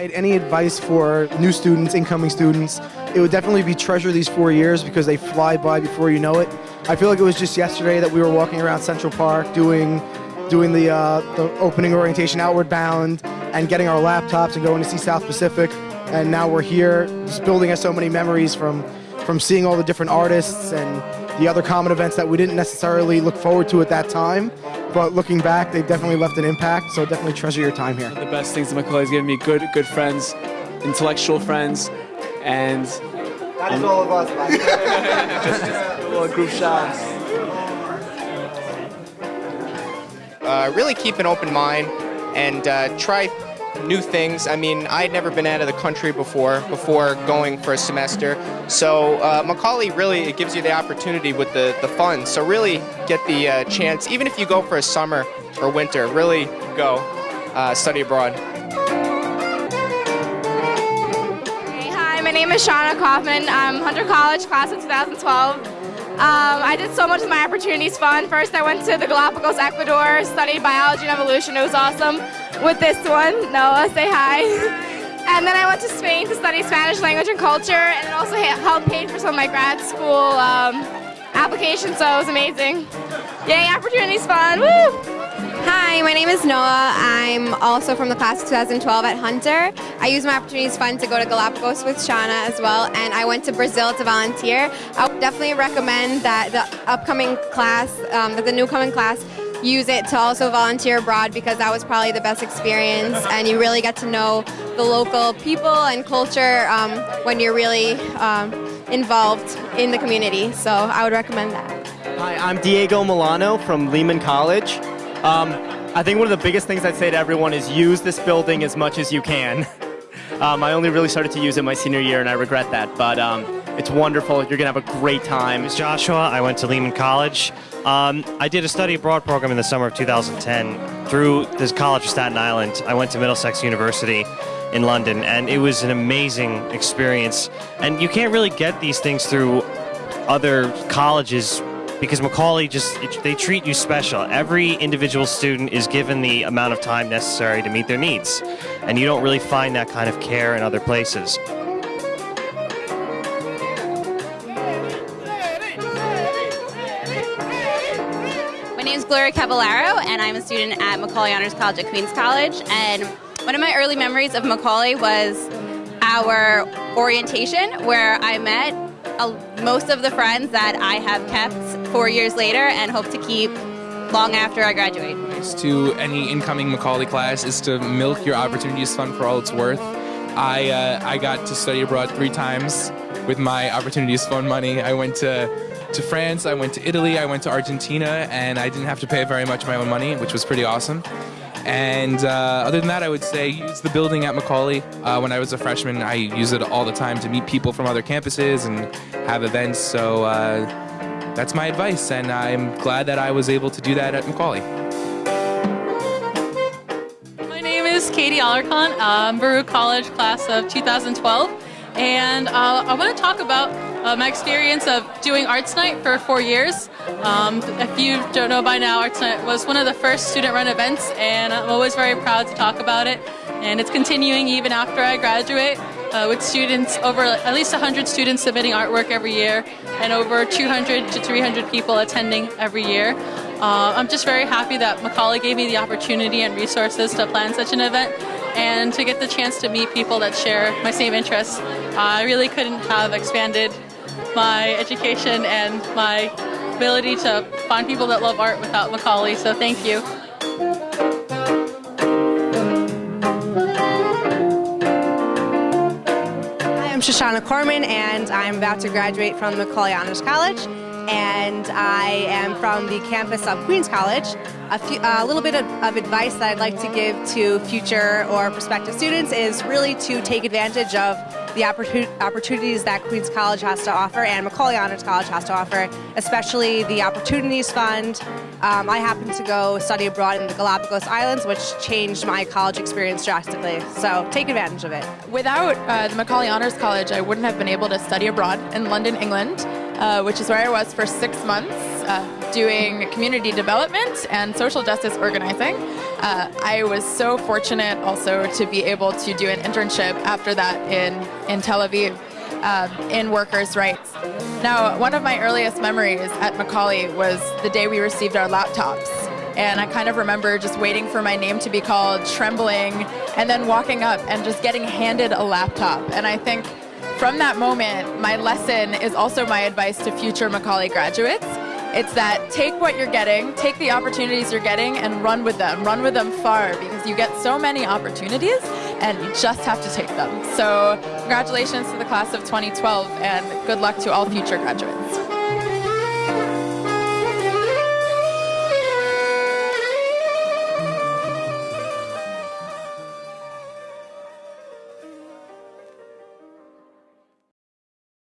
Any advice for new students, incoming students, it would definitely be treasure these four years because they fly by before you know it. I feel like it was just yesterday that we were walking around Central Park doing doing the, uh, the opening orientation outward bound and getting our laptops and going to see South Pacific. And now we're here, just building us so many memories from, from seeing all the different artists and the other common events that we didn't necessarily look forward to at that time. But looking back, they've definitely left an impact, so definitely treasure your time here. The best things that Macaulay has given me, good, good friends, intellectual friends, and... That's all of us, a little group shots. Uh, really keep an open mind and uh, try new things. I mean, I had never been out of the country before, before going for a semester. So uh, Macaulay really, it gives you the opportunity with the, the fun. So really get the uh, chance, even if you go for a summer or winter, really go uh, study abroad. Hi, my name is Shauna Kaufman. I'm Hunter College, class of 2012. Um, I did so much of my opportunities fund. First, I went to the Galapagos, Ecuador, studied biology and evolution. It was awesome. With this one, Noah, say hi. and then I went to Spain to study Spanish language and culture, and it also helped pay for some of my grad school um, applications, so it was amazing. Yay, opportunities fund, woo! Hi, my name is Noah. I'm also from the class of 2012 at Hunter. I used my opportunities fund to go to Galapagos with Shauna as well, and I went to Brazil to volunteer. I would definitely recommend that the upcoming class, um, that the new coming class, use it to also volunteer abroad because that was probably the best experience and you really get to know the local people and culture um, when you're really um, involved in the community. So I would recommend that. Hi, I'm Diego Milano from Lehman College. Um, I think one of the biggest things I'd say to everyone is use this building as much as you can. um, I only really started to use it my senior year and I regret that, but um, it's wonderful. You're going to have a great time. It's Joshua. I went to Lehman College. Um, I did a study abroad program in the summer of 2010 through this college of Staten Island. I went to Middlesex University in London and it was an amazing experience. And you can't really get these things through other colleges because Macaulay just, it, they treat you special. Every individual student is given the amount of time necessary to meet their needs. And you don't really find that kind of care in other places. My name is Gloria Caballero, and I'm a student at Macaulay Honors College at Queens College. And one of my early memories of Macaulay was our orientation, where I met most of the friends that I have kept four years later and hope to keep long after I graduate. To any incoming Macaulay class is to milk your opportunities fund for all it's worth. I, uh, I got to study abroad three times with my opportunities fund money. I went to, to France, I went to Italy, I went to Argentina, and I didn't have to pay very much of my own money, which was pretty awesome. And uh, other than that, I would say use the building at Macaulay. Uh, when I was a freshman, I used it all the time to meet people from other campuses and have events. So uh, that's my advice, and I'm glad that I was able to do that at Macaulay. My name is Katie Alarcon. I'm Baruch College class of 2012. And uh, I want to talk about uh, my experience of doing Arts Night for four years. Um, if you don't know by now, Arts Night was one of the first student-run events, and I'm always very proud to talk about it. And it's continuing even after I graduate, uh, with students, over at least 100 students submitting artwork every year, and over 200 to 300 people attending every year. Uh, I'm just very happy that Macaulay gave me the opportunity and resources to plan such an event and to get the chance to meet people that share my same interests. Uh, I really couldn't have expanded my education and my ability to find people that love art without Macaulay, so thank you. Hi, I'm Shoshana Corman and I'm about to graduate from Macaulay Honors College and I am from the campus of Queens College. A, few, a little bit of, of, advice that I'd like to give to future or prospective students is really to take advantage of the opportunities that Queens College has to offer and Macaulay Honors College has to offer, especially the Opportunities Fund. Um, I happened to go study abroad in the Galapagos Islands, which changed my college experience drastically. So take advantage of it. Without uh, the Macaulay Honors College, I wouldn't have been able to study abroad in London, England uh, which is where I was for six months. uh, doing community development and social justice organizing. Uh, I was so fortunate also to be able to do an internship after that in, in Tel Aviv um, in workers' rights. Now, one of my earliest memories at Macaulay was the day we received our laptops. And I kind of remember just waiting for my name to be called, trembling, and then walking up and just getting handed a laptop. And I think from that moment, my lesson is also my advice to future Macaulay graduates. It's that take what you're getting, take the opportunities you're getting, and run with them. Run with them far because you get so many opportunities and you just have to take them. So, congratulations to the class of 2012 and good luck to all future graduates.